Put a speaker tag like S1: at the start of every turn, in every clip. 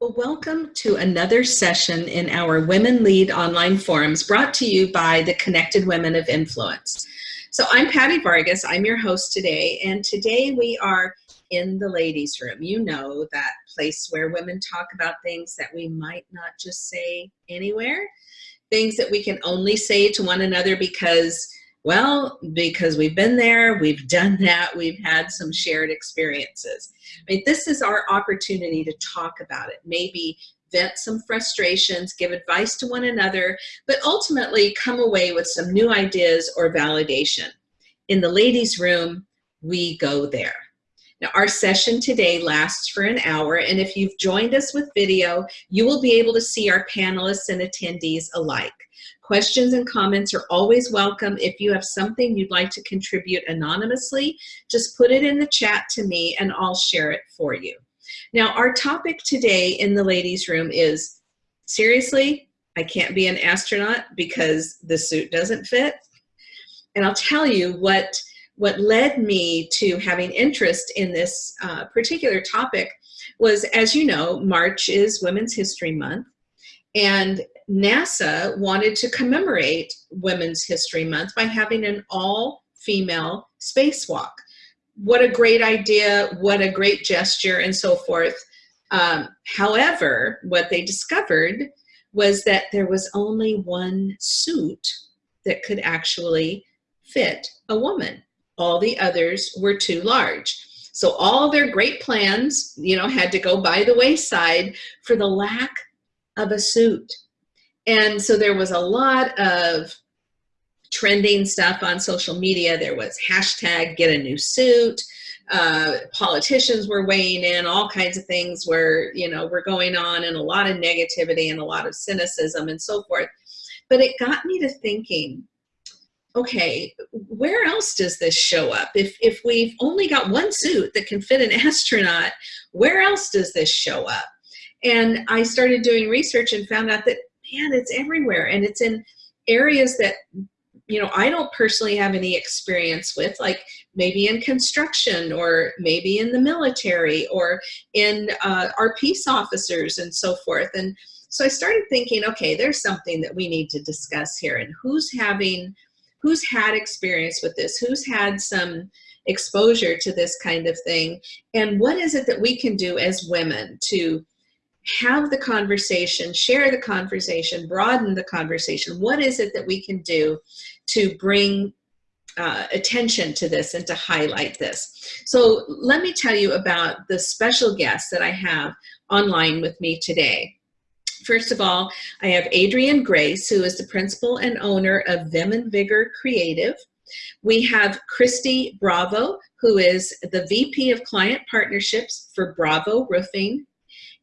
S1: Well, welcome to another session in our Women Lead online forums brought to you by the Connected Women of Influence. So I'm Patty Vargas, I'm your host today, and today we are in the ladies' room. You know that place where women talk about things that we might not just say anywhere, things that we can only say to one another because well, because we've been there, we've done that, we've had some shared experiences. I mean, this is our opportunity to talk about it, maybe vent some frustrations, give advice to one another, but ultimately come away with some new ideas or validation. In the ladies' room, we go there. Now, our session today lasts for an hour, and if you've joined us with video, you will be able to see our panelists and attendees alike. Questions and comments are always welcome. If you have something you'd like to contribute anonymously, just put it in the chat to me and I'll share it for you. Now, our topic today in the ladies' room is, seriously, I can't be an astronaut because the suit doesn't fit. And I'll tell you what, what led me to having interest in this uh, particular topic was, as you know, March is Women's History Month. And NASA wanted to commemorate Women's History Month by having an all-female spacewalk. What a great idea, what a great gesture, and so forth. Um, however, what they discovered was that there was only one suit that could actually fit a woman. All the others were too large. So all their great plans, you know, had to go by the wayside for the lack of a suit. And so there was a lot of trending stuff on social media. There was hashtag get a new suit. Uh, politicians were weighing in, all kinds of things were, you know, were going on and a lot of negativity and a lot of cynicism and so forth. But it got me to thinking, okay, where else does this show up? If, if we've only got one suit that can fit an astronaut, where else does this show up? And I started doing research and found out that man, it's everywhere. And it's in areas that, you know, I don't personally have any experience with, like maybe in construction or maybe in the military or in uh, our peace officers and so forth. And so I started thinking, okay, there's something that we need to discuss here and who's having, who's had experience with this, who's had some exposure to this kind of thing, and what is it that we can do as women to have the conversation, share the conversation, broaden the conversation. What is it that we can do to bring uh, attention to this and to highlight this? So let me tell you about the special guests that I have online with me today. First of all, I have Adrienne Grace, who is the principal and owner of Vim and Vigor Creative. We have Christy Bravo, who is the VP of Client Partnerships for Bravo Roofing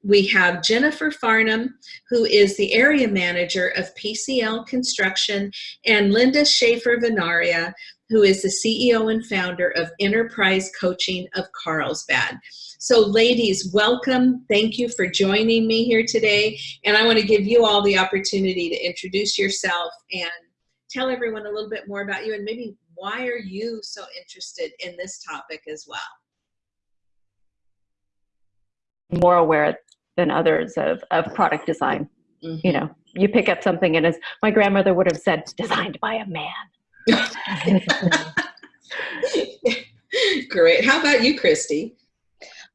S1: we have Jennifer Farnham, who is the area manager of PCL Construction, and Linda Schaefer Venaria, who is the CEO and founder of Enterprise Coaching of Carlsbad. So ladies, welcome. Thank you for joining me here today. And I want to give you all the opportunity to introduce yourself and tell everyone a little bit more about you and maybe why are you so interested in this topic as well?
S2: more aware than others of, of product design. Mm -hmm. You know, you pick up something and as my grandmother would have said, designed by a man.
S1: Great. How about you, Christy?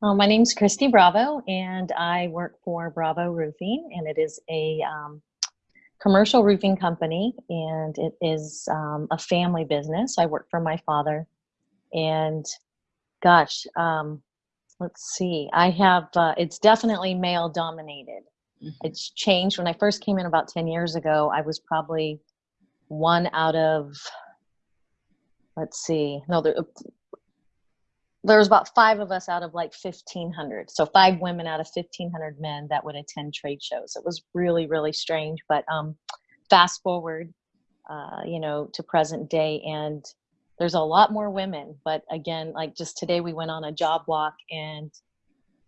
S3: Uh, my name's Christy Bravo, and I work for Bravo Roofing, and it is a um, commercial roofing company, and it is um, a family business. I work for my father, and gosh, um, let's see i have uh, it's definitely male dominated. Mm -hmm. it's changed when i first came in about 10 years ago i was probably one out of let's see no there, there was about five of us out of like 1500 so five women out of 1500 men that would attend trade shows. It was really really strange but um fast forward uh you know to present day and there's a lot more women but again like just today we went on a job walk and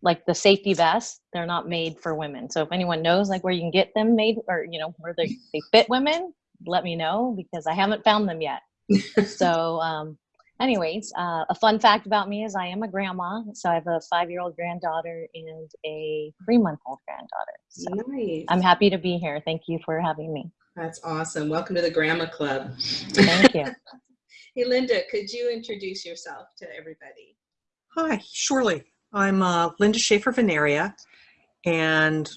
S3: like the safety vests they're not made for women so if anyone knows like where you can get them made or you know where they, they fit women let me know because i haven't found them yet so um anyways, uh, a fun fact about me is I am a grandma. So I have a five-year-old granddaughter and a three-month-old granddaughter. So
S1: Nice.
S3: I'm happy to be here. Thank you for having me.
S1: That's awesome. Welcome to the Grandma Club.
S3: Thank you.
S1: hey, Linda, could you introduce yourself to everybody?
S4: Hi, surely. I'm uh, Linda Schaefer Veneria, and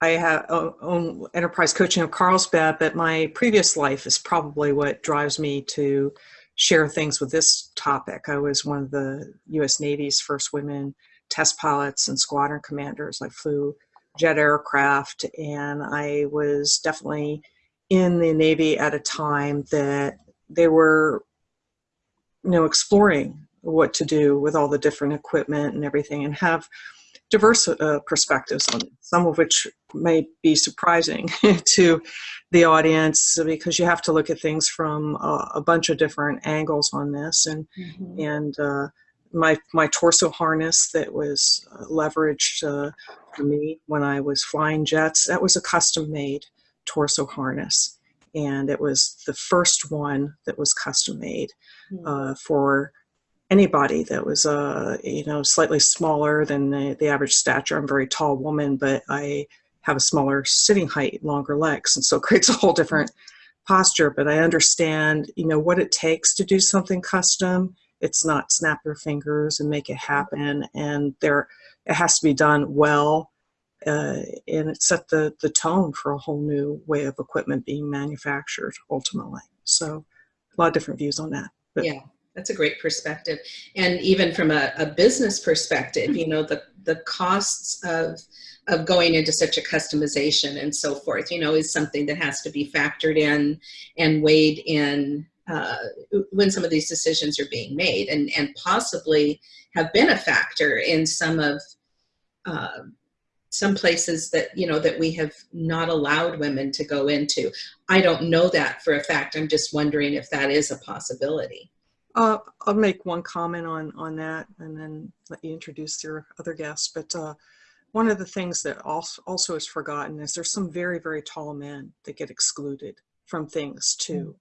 S4: I have own enterprise coaching of Carlsbad, but my previous life is probably what drives me to share things with this topic. I was one of the U.S. Navy's first women test pilots and squadron commanders. I flew jet aircraft, and I was definitely in the Navy at a time that they were, you know, exploring what to do with all the different equipment and everything, and have diverse uh, perspectives on it, some of which may be surprising to the audience because you have to look at things from a, a bunch of different angles on this. And and uh, my my torso harness that was uh, leveraged uh, for me when I was flying jets that was a custom made torso harness, and it was the first one that was custom made uh, for anybody that was uh you know slightly smaller than the, the average stature. I'm a very tall woman but i have a smaller sitting height longer legs and so it creates a whole different posture. But i understand you know what it takes to do something custom. It's not snap your fingers and make it happen and there it has to be done well uh, and it set the the tone for a whole new way of equipment being manufactured ultimately so a lot of different views on that but
S1: Yeah, that's a great perspective. And even from a, a business perspective, you know, the, the costs of, of going into such a customization and so forth, you know, is something that has to be factored in and weighed in uh, when some of these decisions are being made and, and possibly have been a factor in some of uh, some places that you know that we have not allowed women to go into i don't know that for a fact i'm just wondering if that is a possibility
S4: Uh, I'll make one comment on, on that and then let you introduce your other guests. But uh, one of the things that also, also is forgotten is there's some very, very tall men that get excluded from things too.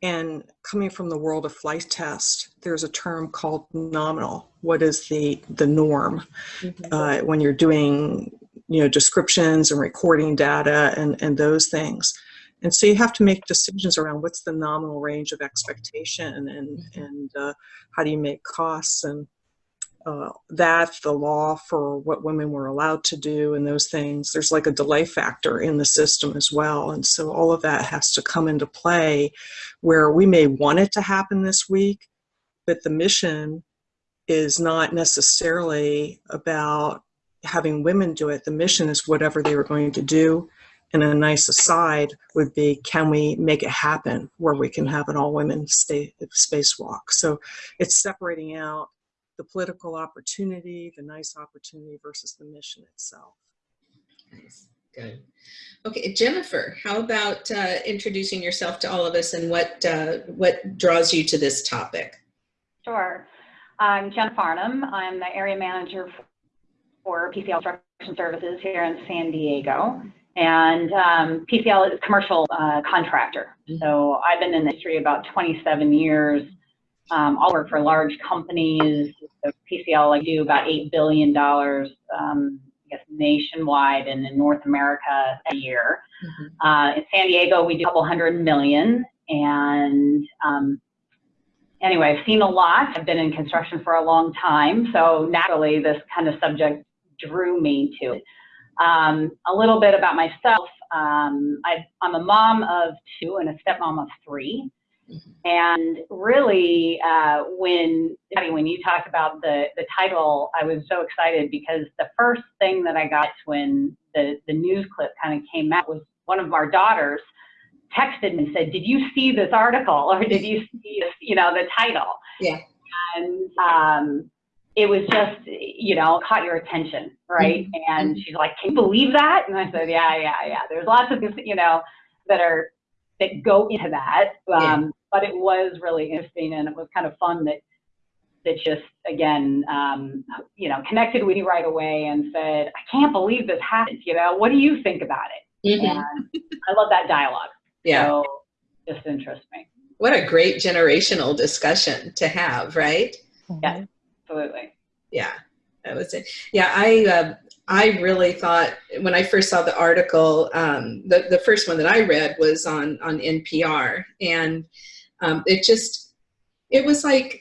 S4: And coming from the world of flight test, there's a term called nominal. What is the, the norm uh, when you're doing, you know, descriptions and recording data and, and those things. And so you have to make decisions around what's the nominal range of expectation and, and uh, how do you make costs and uh, that, the law for what women were allowed to do and those things. There's like a delay factor in the system as well. And so all of that has to come into play where we may want it to happen this week, but the mission is not necessarily about having women do it. The mission is whatever they were going to do and a nice aside would be can we make it happen where we can have an all women stay, spacewalk so it's separating out the political opportunity the nice opportunity versus the mission itself
S1: Nice. Good. Okay, Jennifer, how about uh, introducing yourself to all of us and what uh, what draws you to this topic?
S5: Sure. I'm Jen Farnham. I'm the area manager for PCL Construction Services here in San Diego. And um, PCL is a commercial uh, contractor. So I've been in the industry about 27 years. Um, I'll work for large companies. So PCL, I do about $8 billion, um, I guess, nationwide and in North America a year. Uh, in San Diego, we do a couple hundred million. And um, anyway, I've seen a lot. I've been in construction for a long time. So naturally, this kind of subject drew me to it. Um, a little bit about myself. Um, I, I'm a mom of two and a stepmom of three. And really, uh, when Patty, when you talked about the the title, I was so excited because the first thing that I got when the the news clip kind of came out was one of our daughters texted me and said, "Did you see this article, or did you see this, you know the title?"
S1: Yeah.
S5: And um, it was just you know caught your attention, right? And she's like, "Can you believe that?" And I said, "Yeah, yeah, yeah." There's lots of things, you know that are that go into that. Um, But it was really interesting, and it was kind of fun that that just again, um, you know, connected with you right away and said, "I can't believe this happened." You know, what do you think about it?
S1: Mhm.
S5: And I love that dialogue.
S1: Yeah.
S5: So just interests me.
S1: what a great generational discussion to have, right?
S5: Yeah. Absolutely.
S1: Yeah, that was it. Yeah, I uh, I really thought when I first saw the article, um, the the first one that I read was on on NPR, and um, it just it was like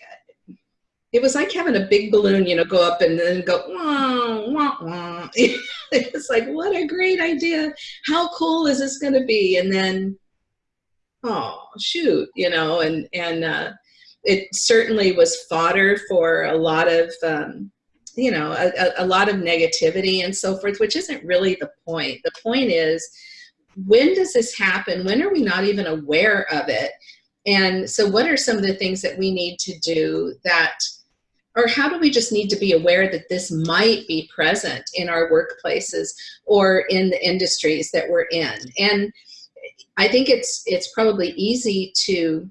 S1: it was like having a big balloon, you know, go up and then go wah, wah, wah. it was like what a great idea! How cool is this going to be? And then oh shoot, you know, and and uh, it certainly was fodder for a lot of um, you know a, a lot of negativity and so forth which isn't really the point. The point is when does this happen? When are we not even aware of it? And so what are some of the things that we need to do that or how do we just need to be aware that this might be present in our workplaces or in the industries that we're in? And i think it's it's probably easy to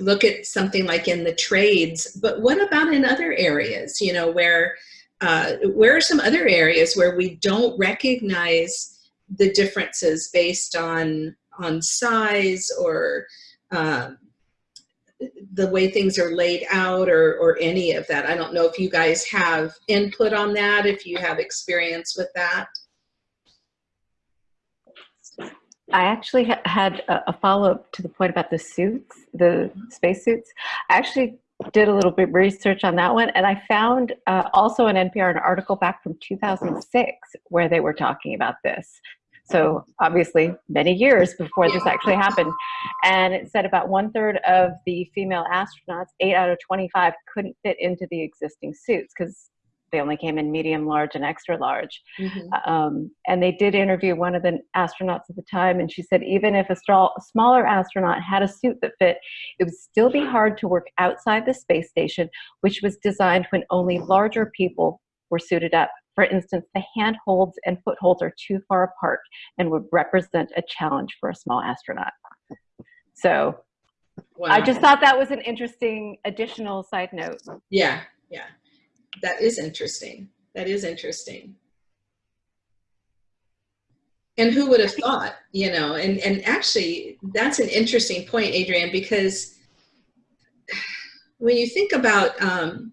S1: look at something like in the trades, but what about in other areas, you know, where, uh, where are some other areas where we don't recognize the differences based on, on size or um, the way things are laid out or, or any of that. I don't know if you guys have input on that, if you have experience with that.
S2: I actually ha had a, a follow-up to the point about the suits, the space suits. I actually did a little bit of research on that one, and I found uh, also an NPR an article back from 2006 where they were talking about this. So obviously many years before this actually happened. And it said about one third of the female astronauts, eight out of 25 couldn't fit into the existing suits because they only came in medium, large, and extra large. Mm-hmm. Um, and they did interview one of the astronauts at the time, and she said even if a, a smaller astronaut had a suit that fit, it would still be hard to work outside the space station, which was designed when only larger people were suited up. For instance, the handholds and footholds are too far apart and would represent a challenge for a small astronaut. So wow. I just thought that was an interesting additional side note.
S1: Yeah, yeah that is interesting. That is interesting. And who would have thought, you know, and, and actually that's an interesting point, Adrienne, because when you think about um,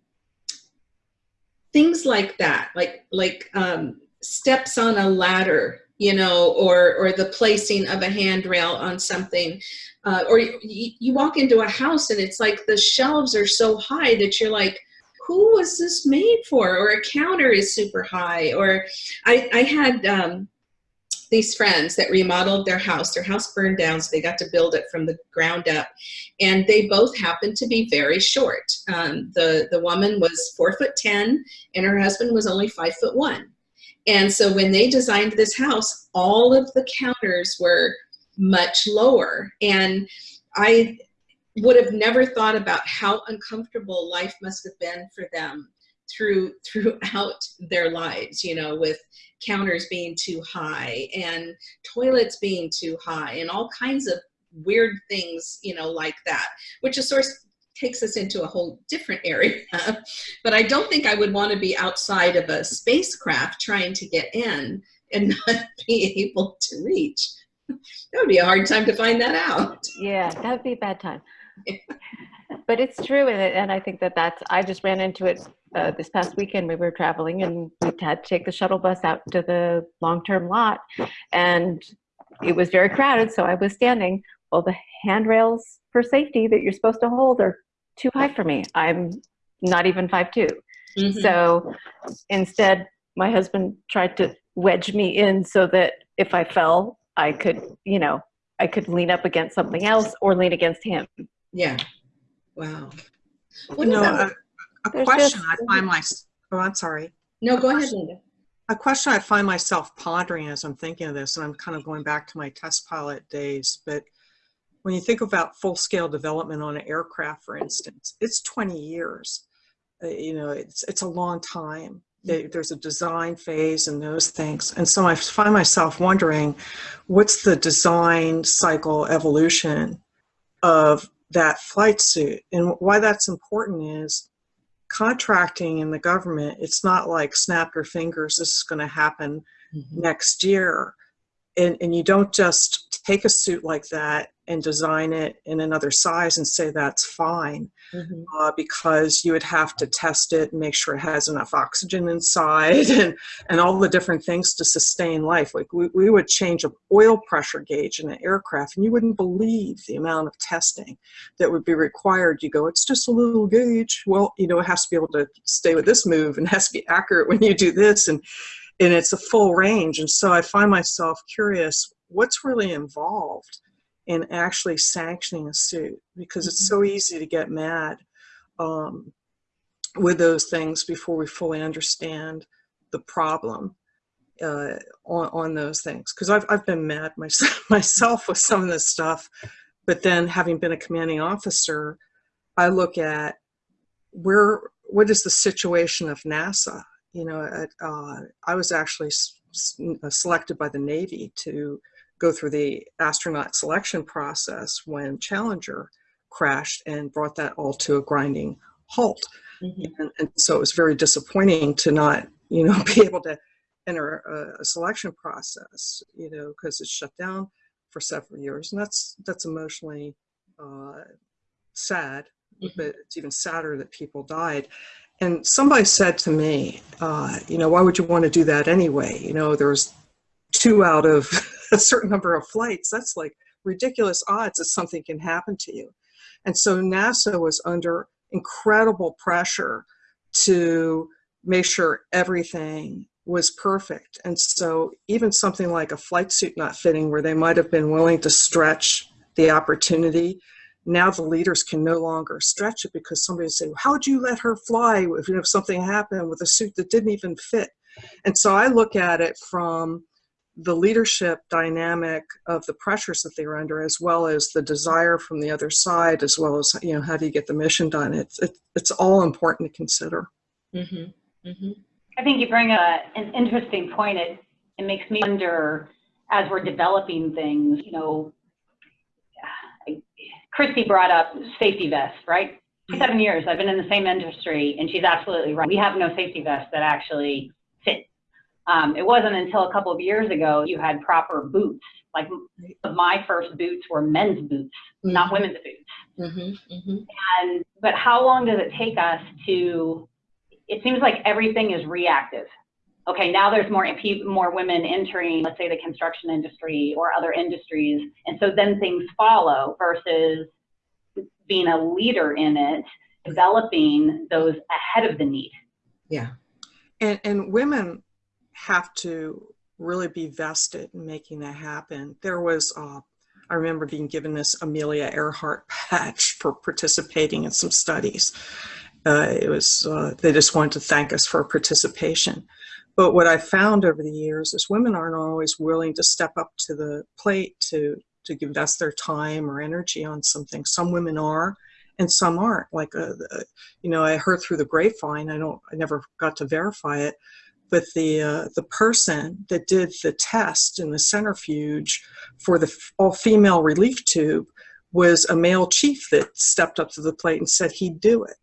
S1: things like that, like, like um, steps on a ladder, you know, or, or the placing of a handrail on something, uh, or you, you walk into a house and it's like the shelves are so high that you're like, who was this made for? Or a counter is super high. Or I, I had um, these friends that remodeled their house. Their house burned down, so they got to build it from the ground up. And they both happened to be very short. Um, the, the woman was four foot 10 and her husband was only five foot one. And so when they designed this house, all of the counters were much lower. And I, would have never thought about how uncomfortable life must have been for them through throughout their lives you know with counters being too high and toilets being too high and all kinds of weird things you know like that which of course takes us into a whole different area. But i don't think i would want to be outside of a spacecraft trying to get in and not be able to reach. That would be a hard time to find that out.
S2: Yeah that would be a bad time but it's true and, and i think that that's i just ran into it uh, this past weekend we were traveling and we had to take the shuttle bus out to the long-term lot and it was very crowded so i was standing well the handrails for safety that you're supposed to hold are too high for me i'm not even five two. Mm-hmm. so instead my husband tried to wedge me in so that if i fell i could you know i could lean up against something else or lean against him
S1: yeah. Wow.
S4: What you know, a, a question just, I find myself, oh, I'm sorry.
S1: No, go ahead, Linda.
S4: A question I find myself pondering as I'm thinking of this, and I'm kind of going back to my test pilot days, but when you think about full-scale development on an aircraft, for instance, it's 20 years. Uh, you know, it's, it's a long time. Mm-hmm. There's a design phase and those things. And so I find myself wondering, what's the design cycle evolution of that flight suit. And why that's important is contracting in the government, it's not like snap your fingers, this is going to happen mm-hmm. next year. And, and you don't just take a suit like that and design it in another size and say that's fine
S1: Mhm.
S4: uh, because you would have to test it and make sure it has enough oxygen inside and, and all the different things to sustain life. Like we, we would change an oil pressure gauge in an aircraft and you wouldn't believe the amount of testing that would be required. You go, it's just a little gauge. Well, you know, it has to be able to stay with this move and has to be accurate when you do this. And, and it's a full range. And so I find myself curious, what's really involved in actually sanctioning a suit because it's so easy to get mad um, with those things before we fully understand the problem uh, on, on those things. Because I've, I've been mad myself, myself with some of this stuff, but then having been a commanding officer, I look at where what is the situation of NASA. You know, at, uh, I was actually selected by the Navy to go through the astronaut selection process when Challenger crashed and brought that all to a grinding halt.
S1: Mhm.
S4: And, and so it was very disappointing to not, you know, be able to enter a, a selection process, you know, because it's shut down for several years, and that's that's emotionally uh, sad.
S1: Mhm.
S4: But it's even sadder that people died. And somebody said to me, uh, you know, why would you want to do that anyway? You know, there's two out of a certain number of flights. That's like ridiculous odds that something can happen to you. And so NASA was under incredible pressure to make sure everything was perfect. And so even something like a flight suit not fitting where they might have been willing to stretch the opportunity, now the leaders can no longer stretch it because somebody say, how'd you let her fly if, you know, if something happened with a suit that didn't even fit? And so I look at it from the leadership dynamic of the pressures that they're under, as well as the desire from the other side, as well as you know how do you get the mission done. It's it, it's all important to consider.
S1: Mhm. Mhm.
S5: I think you bring a, an interesting point. It, it makes me wonder, as we're developing things, you know, I- Christy brought up safety vests, right? For seven years, I've been in the same industry, and she's absolutely right. We have no safety vests that actually fit. Um, it wasn't until a couple of years ago you had proper boots. Like my first boots were men's boots, not women's boots.
S1: Mhm. Mhm.
S5: And but how long does it take us to? It seems like everything is reactive. Okay, now there's more more women entering, let's say, the construction industry or other industries, and so then things follow versus being a leader in it, developing those ahead of the need.
S1: Yeah.
S4: And and women have to really be vested in making that happen. There was uh, I remember being given this Amelia Earhart patch for participating in some studies. Uh, it was uh, they just wanted to thank us for participation. But what I found over the years is women aren't always willing to step up to the plate to to invest their time or energy on something. Some women are, and some aren't. Like, uh, uh, you know, I heard through the grapevine. I don't. I never got to verify it, but the uh, the person that did the test in the centrifuge for the all female relief tube was a male chief that stepped up to the plate and said he'd do it.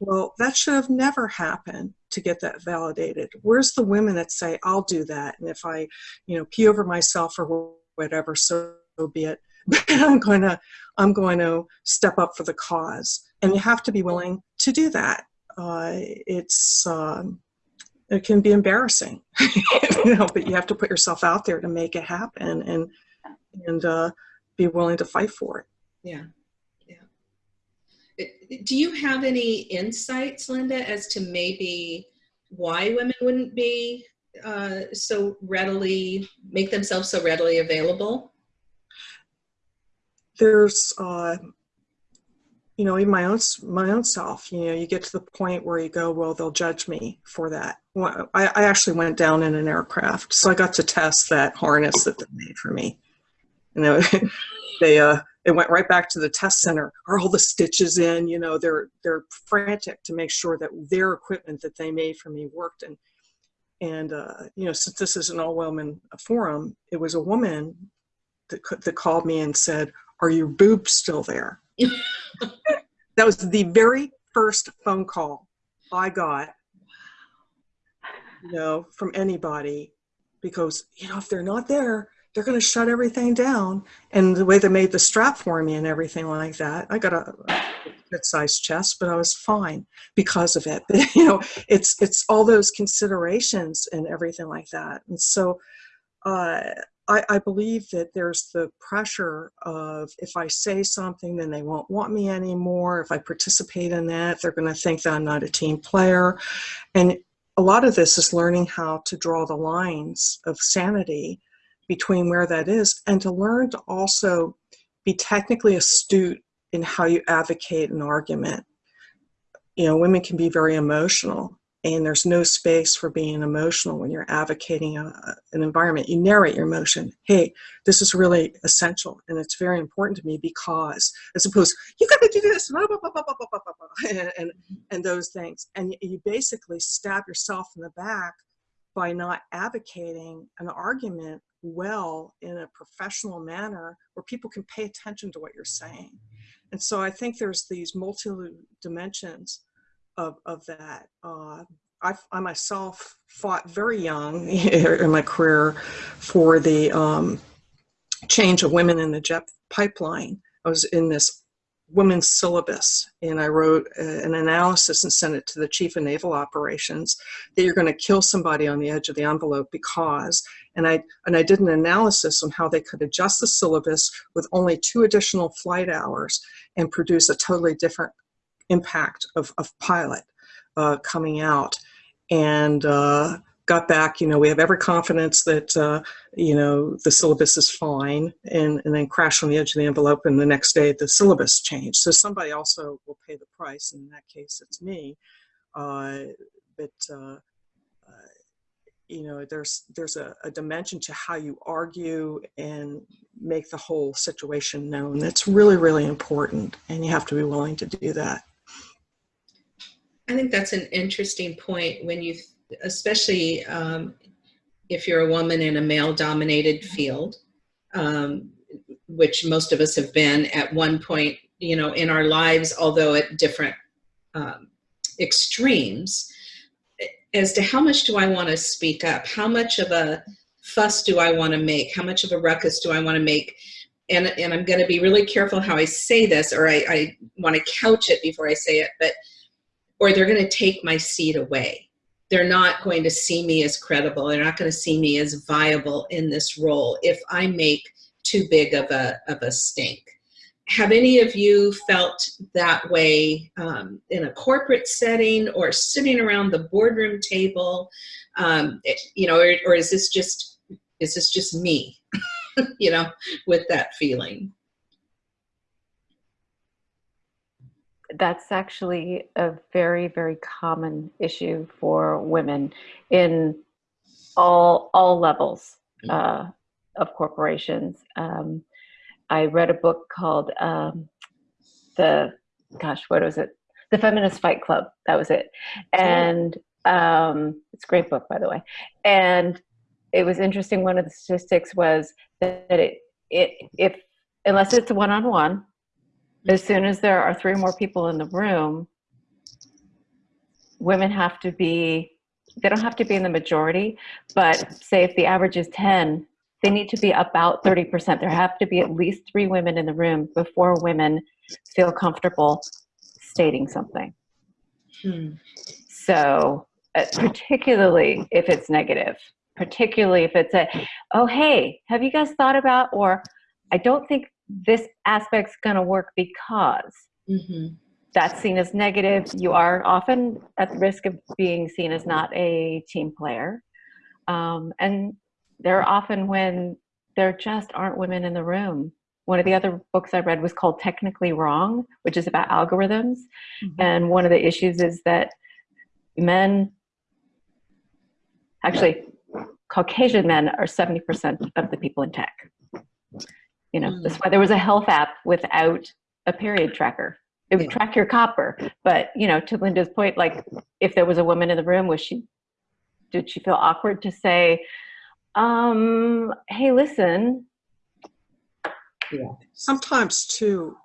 S4: Well, that should have never happened to get that validated. Where's the women that say, I'll do that? And if I, you know, pee over myself or whatever, so be it. But I'm going to, I'm going to step up for the cause. And you have to be willing to do that. Uh, it's, um, it can be embarrassing, you know, but you have to put yourself out there to make it happen and, and uh, be willing to fight for it.
S1: Yeah. Yeah. Do you have any insights, Linda, as to maybe why women wouldn't be uh, so readily make themselves so readily available?
S4: there's uh, you know even my own my own self you know you get to the point where you go well they'll judge me for that. Well, I, I actually went down in an aircraft so i got to test that harness that they made for me. You know they uh it went right back to the test center. Are all the stitches in? You know they're they're frantic to make sure that their equipment that they made for me worked. And and uh, you know since this is an all women forum it was a woman that, that called me and said are your boobs still there? That was the very first phone call I got, you know, from anybody because, you know, if they're not there, they're going to shut everything down. And the way they made the strap for me and everything like that, I got a good sized chest, but I was fine because of it. But, you know, it's it's all those considerations and everything like that. And so, uh, I, I believe that there's the pressure of if I say something, then they won't want me anymore. If I participate in that, they're going to think that I'm not a team player. And a lot of this is learning how to draw the lines of sanity between where that is and to learn to also be technically astute in how you advocate an argument. You know, women can be very emotional and there's no space for being emotional when you're advocating a, an environment. You narrate your emotion. Hey, this is really essential and it's very important to me because, as opposed, you got to do this, blah, blah, blah, and, and, mm-hmm. and those things. And you basically stab yourself in the back by not advocating an argument well in a professional manner where people can pay attention to what you're saying. And so I think there's these multi dimensions of, of that. Uh, I, I, myself fought very young in my career for the um, change of women in the jet pipeline. I was in this women's syllabus and I wrote an analysis and sent it to the chief of naval operations that you're going to kill somebody on the edge of the envelope because and I and I did an analysis on how they could adjust the syllabus with only two additional flight hours and produce a totally different impact of, of pilot uh, coming out and uh, got back, you know, we have every confidence that, uh, you know, the syllabus is fine and, and then crash on the edge of the envelope and the next day the syllabus changed. So somebody also will pay the price. And in that case, it's me. Uh, but, uh, uh, you know, there's, there's a, a dimension to how you argue and make the whole situation known. That's really, really important. And you have to be willing to do that.
S1: I think that's an interesting point when you especially um, if you're a woman in a male dominated field, um, which most of us have been at one point, you know, in our lives, although at different um, extremes, as to how much do I want to speak up? How much of a fuss do I want to make? How much of a ruckus do I want to make? And, and I'm going to be really careful how I say this, or I, I want to couch it before I say it, but, or they're going to take my seat away they're not going to see me as credible. They're not going to see me as viable in this role if I make too big of a, of a stink. Have any of you felt that way um, in a corporate setting or sitting around the boardroom table? Um, it, you know, or, or is this just, is this just me, you know, with that feeling?
S2: That's actually a very, very common issue for women in all, all levels mm. uh, of corporations. Um, I read a book called um, the, gosh, what was it? The Feminist Fight Club. That was it. And um, it's a great book, by the way. And it was interesting. One of the statistics was that it, it if unless it's a one-on-one, as soon as there are three or more people in the room, women have to be, they don't have to be in the majority, but say if the average is 10, they need to be about 30%. There have to be at least three women in the room before women feel comfortable stating something. Hmm. So uh, particularly if it's negative, particularly if it's a, oh, hey, have you guys thought about, or I don't think this aspect's going to work because mm-hmm. that's seen as negative. You are often at the risk of being seen as not a team player. Um, and there are often when there just aren't women in the room. One of the other books I read was called Technically Wrong, which is about algorithms. Mm-hmm. And one of the issues is that men, actually, Caucasian men are 70% of the people in tech. You know, mm. that's why there was a health app without a period tracker. It would yeah. track your copper. But, you know, to Linda's point, like if there was a woman in the room, was she, did she feel awkward to say, um, hey, listen.
S4: Yeah. Sometimes too,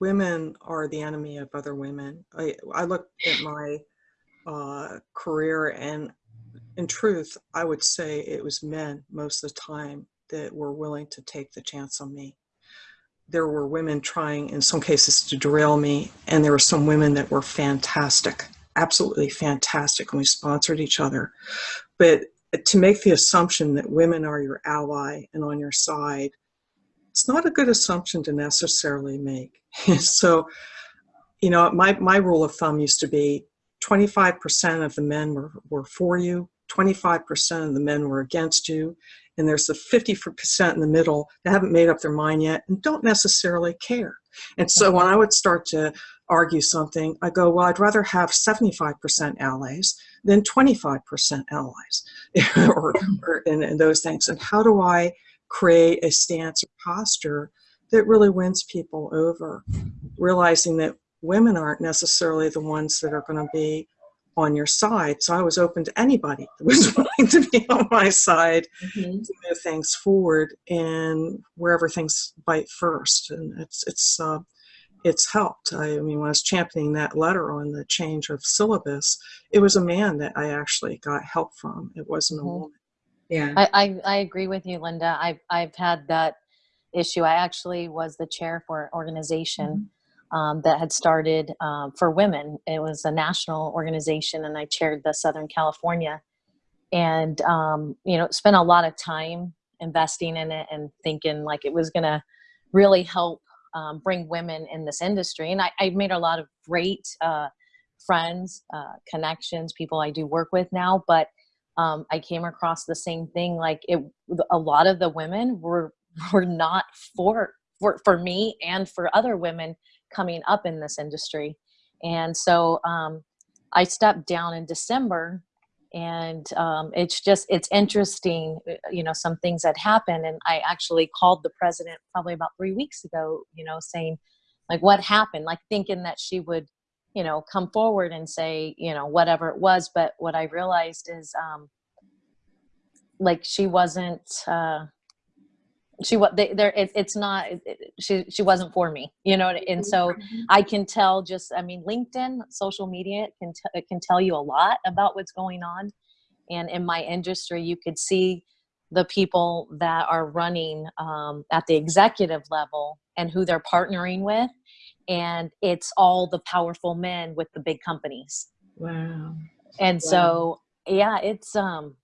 S4: women are the enemy of other women. I, I look at my uh, career and in truth, I would say it was men most of the time that were willing to take the chance on me. There were women trying, in some cases, to derail me, and there were some women that were fantastic, absolutely fantastic, and we sponsored each other. But to make the assumption that women are your ally and on your side, it's not a good assumption to necessarily make. so, you know, my, my rule of thumb used to be 25% of the men were, were for you, 25% of the men were against you, and there's the 50% in the middle that haven't made up their mind yet and don't necessarily care. And so when I would start to argue something, I go, well, I'd rather have 75% allies than 25% allies or, or and, and those things. And how do I create a stance or posture that really wins people over, realizing that women aren't necessarily the ones that are going to be on your side. So I was open to anybody that was willing to be on my side
S1: Mhm.
S4: to move things forward and wherever things bite first. And it's it's uh, it's helped. I, I mean, when I was championing that letter on the change of syllabus, it was a man that I actually got help from. It wasn't a
S3: Mhm.
S4: woman.
S1: Yeah.
S3: I, I, I agree with you, Linda. I've, I've had that issue. I actually was the chair for an organization um, that had started um, for women. It was a national organization, and I chaired the Southern California. And, um, you know, spent a lot of time investing in it and thinking like it was going to really help um, bring women in this industry. And I, I made a lot of great uh, friends, uh, connections, people I do work with now. But um, I came across the same thing. Like it, a lot of the women were were not for for for me and for other women coming up in this industry, and so um, I stepped down in December, and um, it's just it's interesting, uh, you know, some things that happened, and I actually called the president probably about three weeks ago, you know, saying like what happened, like thinking that she would you know come forward and say you know whatever it was. But what i realized is um like she wasn't uh she what they there it, it's not it, she she wasn't for me you know and so i can tell just i mean linkedin social media can t- it can tell you a lot about what's going on and in my industry you could see the people that are running um, at the executive level and who they're partnering with and it's all the powerful men with the big companies
S1: Wow.
S3: and
S1: Wow.
S3: so yeah it's um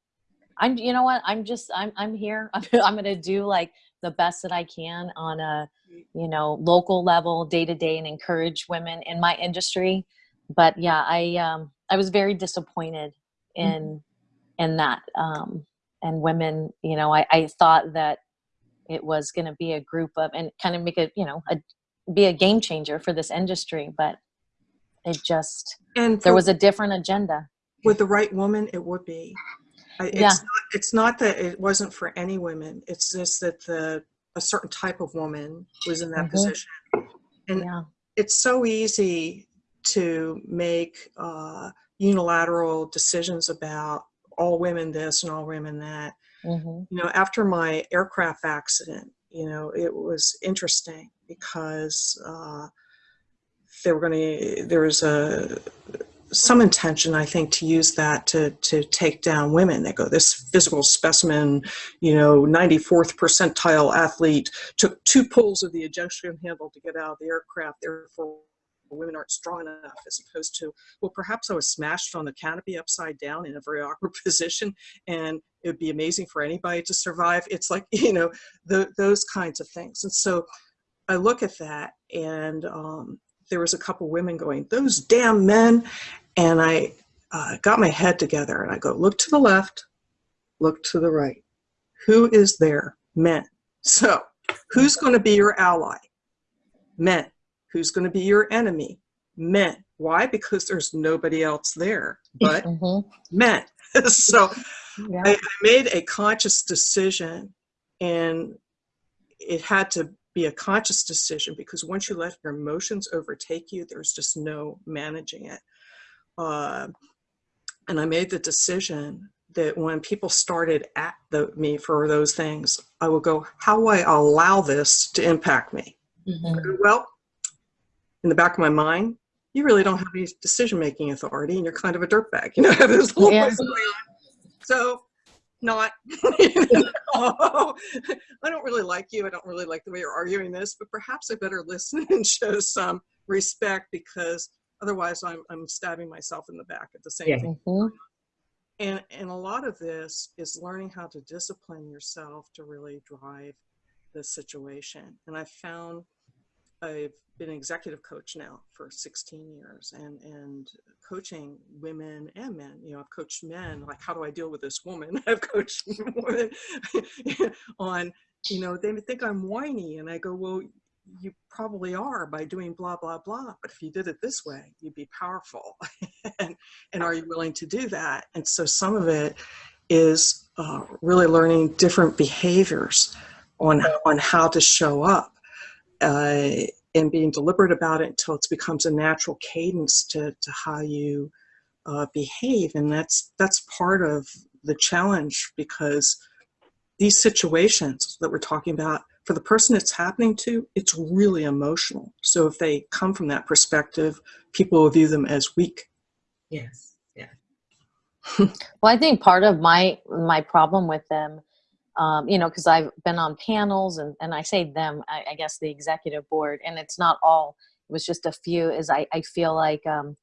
S3: i'm you know what? I'm just i'm i'm here. I'm, I'm gonna do like the best that i can on a you know local level day to day and encourage women in my industry. But yeah i um i was very disappointed in in that um and women you know i i thought that it was going to be a group of and kind of make a you know a be a game changer for this industry but it just
S4: And
S3: there was a different agenda.
S4: With the right woman, it would be. It's
S3: Yeah.
S4: not, it's not that it wasn't for any women. It's just that the a certain type of woman was in that
S3: Mhm.
S4: position. And
S3: yeah
S4: it's so easy to make uh, unilateral decisions about all women this and all women that.
S3: hmm
S4: You know, after my aircraft accident, you know, it was interesting because uh, they were going to. There was a some intention, I think, to use that to to take down women. They go, this physical specimen, you know, 94th percentile athlete took two pulls of the ejection handle to get out of the aircraft. Therefore, women aren't strong enough, as opposed to, well, perhaps I was smashed on the canopy upside down in a very awkward position, and it would be amazing for anybody to survive. It's like you know, the, those kinds of things. And so, I look at that, and um, there was a couple women going, those damn men, and I uh, got my head together and I go, look to the left, look to the right. Who is there? Men. So, who's going to be your ally? Men. Who's going to be your enemy? Men. Why? Because there's nobody else there but
S3: hmm
S4: men. so,
S3: yeah
S4: I, I made a conscious decision, and it had to be a conscious decision because once you let your emotions overtake you, there's just no managing it. Uh, and I made the decision that when people started at the, me for those things, I would go, "How will I allow this to impact me?"
S1: Mhm.
S4: Go, well, in the back of my mind, you really don't have any decision-making authority, and you're kind of a dirtbag. You know, there's a whole
S3: Yeah.
S4: ways going on. So not. oh, I don't really like you. I don't really like the way you're arguing this, but perhaps I better listen and show some respect because otherwise I'm, I'm stabbing myself in the back at the same
S1: Yeah.
S4: time.
S3: Mhm.
S4: And, and a lot of this is learning how to discipline yourself to really drive the situation. And I've found I've been an executive coach now for 16 years and, and coaching women and men. You know, I've coached men, like, how do I deal with this woman? I've coached women on, you know, they think I'm whiny. And I go, well, you probably are by doing blah, blah, blah. But if you did it this way, you'd be powerful. and, and are you willing to do that? And so some of it is uh, really learning different behaviors on, on how to show up uh, and being deliberate about it until it becomes a natural cadence to, to how you uh, behave. And that's, that's part of the challenge because these situations that we're talking about, for the person it's happening to, it's really emotional. So if they come from that perspective, people will view them as weak.
S1: Yes. Yeah.
S3: Well, I think part of my my problem with them, um, you know, because I've been on panels and and I say them, I, I guess the executive board, and it's not all. It was just a few. Is I I feel like um,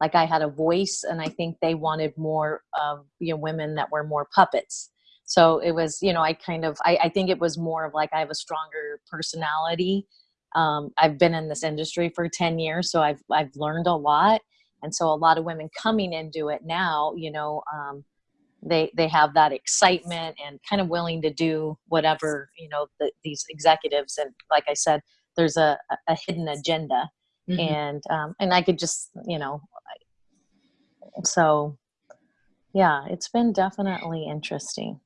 S3: like I had a voice, and I think they wanted more of you know women that were more puppets. So it was, you know, I kind of I, I think it was more of like I have a stronger personality. Um, I've been in this industry for ten years, so I've I've learned a lot and so a lot of women coming into it now you know um, they they have that excitement and kind of willing to do whatever you know the, these executives and like i said there's a, a hidden agenda.
S1: Mhm.
S3: and um, and i could just you know I- so yeah it's been definitely interesting.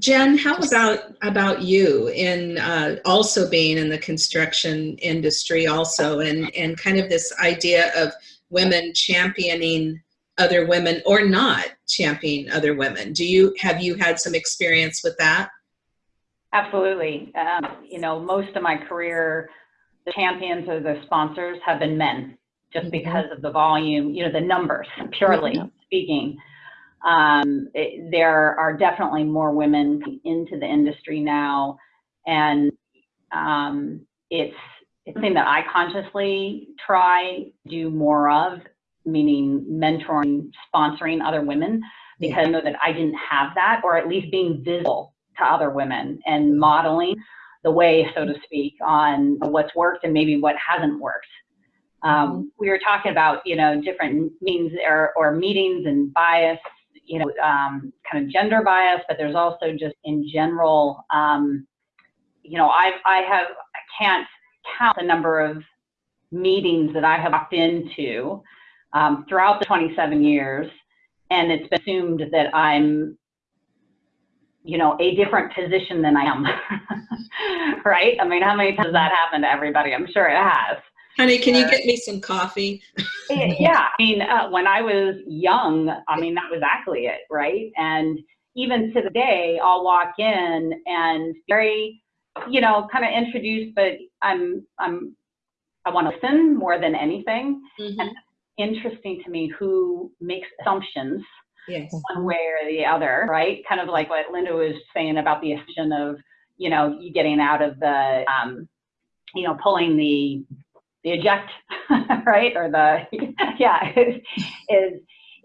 S1: Jen, how about about you in uh, also being in the construction industry, also, and and kind of this idea of women championing other women or not championing other women. Do you have you had some experience with that?
S5: Absolutely. Um, you know, most of my career, the champions or the sponsors have been men, just
S1: Mhm.
S5: because of the volume, you know, the numbers, purely
S3: Yeah.
S5: speaking. Um, it, there are definitely more women into the industry now, and um, it's it's something that I consciously try do more of, meaning mentoring, sponsoring other women, because I know that I didn't have that, or at least being visible to other women and modeling the way, so to speak, on what's worked and maybe what hasn't worked. Um, we were talking about, you know, different means or, or meetings and bias, you know, um, kind of gender bias, but there's also just in general, um, you know, I've, I have, I can't count the number of meetings that I have walked into um, throughout the 27 years, and it's been assumed that I'm you know, a different position than I am. right? I mean, how many times has that happened to everybody? I'm sure it has.
S1: Honey, can you get me some coffee?
S5: yeah. I mean, uh, when I was young, I mean, that was exactly it, right? And even to the day, I'll walk in and very, you know, kind of introduced, but I'm, I'm, I want to listen more than anything.
S1: Mhm.
S5: Interesting to me who makes assumptions
S1: Yes.
S5: one way or the other, right? Kind of like what Linda was saying about the assumption of, you know, you getting out of the, um, you know, pulling the, the eject, right? Or the, yeah, is, is,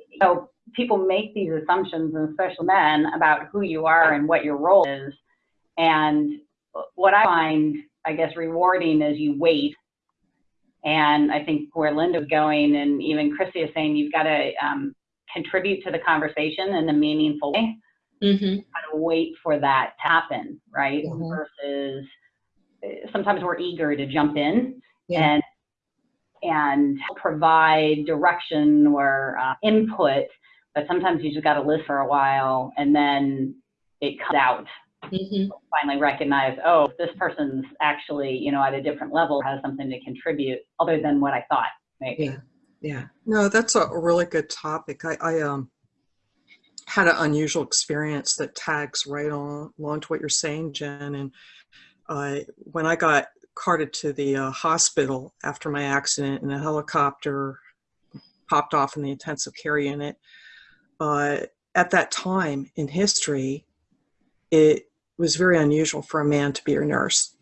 S5: you know, people make these assumptions, and especially men, about who you are and what your role is. And what I find, I guess, rewarding is you wait. And I think where Linda's going, and even Christy is saying, you've got to um, contribute to the conversation in a meaningful way.
S1: hmm
S5: Kind of wait for that to happen, right?
S3: Mhm.
S5: Versus uh, sometimes we're eager to jump in
S1: Yeah.
S5: and and provide direction or uh, input, but sometimes you just got to listen for a while and then it comes out.
S1: Hmm
S5: Finally recognize, oh, this person's actually, you know, at a different level, has something to contribute other than what I thought. Maybe.
S1: Yeah. Yeah.
S4: No, that's a really good topic. I, I um, had an unusual experience that tags right on along to what you're saying, Jen. And uh, when I got carted to the uh, hospital after my accident and a helicopter popped off in the intensive care unit, uh, at that time in history, it was very unusual for a man to be a nurse.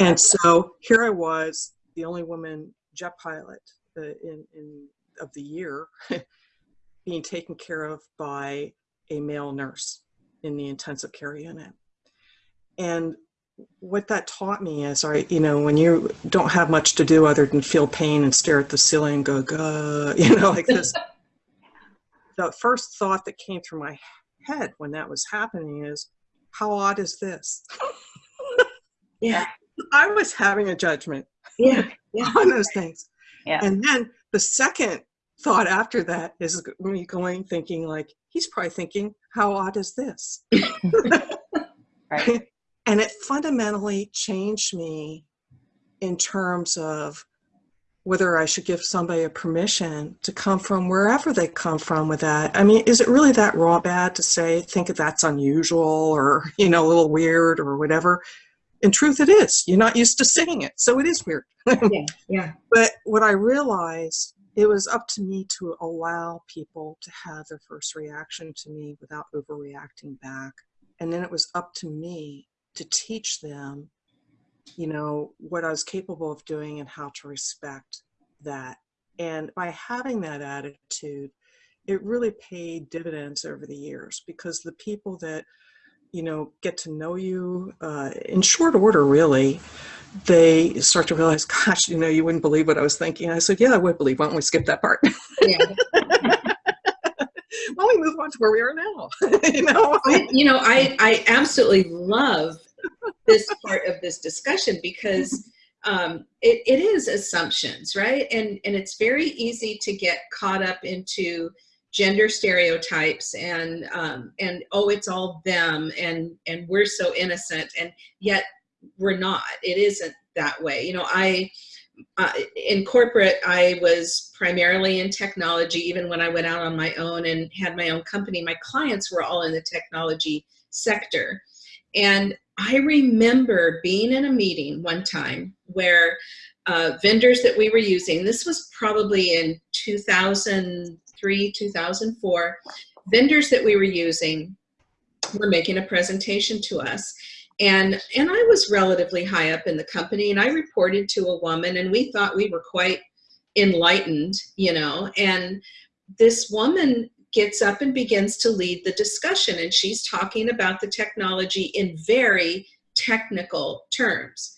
S4: and so here I was, the only woman jet pilot uh, in, in of the year, being taken care of by a male nurse in the intensive care unit. And what that taught me is, I, you know, when you don't have much to do other than feel pain and stare at the ceiling and go, Gah, you know, like this. the first thought that came through my head when that was happening is, how odd is this?
S1: Yeah.
S4: I was having a judgment
S1: Yeah. Yeah.
S4: on those things.
S5: Yeah.
S4: And then the second thought after that is me going thinking like, he's probably thinking, how odd is this?
S5: Right.
S4: and it fundamentally changed me in terms of whether I should give somebody a permission to come from wherever they come from with that. I mean, is it really that raw bad to say, think that's unusual or, you know, a little weird or whatever? In truth, it is. You're not used to seeing it, so it is weird.
S1: Yeah. Yeah.
S4: But what I realized, it was up to me to allow people to have their first reaction to me without overreacting back. And then it was up to me to teach them, you know, what I was capable of doing and how to respect that. And by having that attitude, it really paid dividends over the years because the people that, you know, get to know you uh, in short order, really, they start to realize, gosh, you know, you wouldn't believe what I was thinking. I said, yeah, I would believe. Why don't we skip that part?
S1: Yeah.
S4: Why don't we move on to where we are now? you know?
S1: I, you know, I, I absolutely love this part of this discussion because um, it, it is assumptions, right? And, and it's very easy to get caught up into gender stereotypes and, um, and oh, it's all them and, and we're so innocent and yet we're not. It isn't that way. You know, I, uh, in corporate, I was primarily in technology. Even when I went out on my own and had my own company, my clients were all in the technology sector. And I remember being in a meeting one time where uh, vendors that we were using, this was probably in 2003, 2004, vendors that we were using were making a presentation to us. And and I was relatively high up in the company and I reported to a woman and we thought we were quite enlightened you know and this woman gets up and begins to lead the discussion and she's talking about the technology in very technical terms.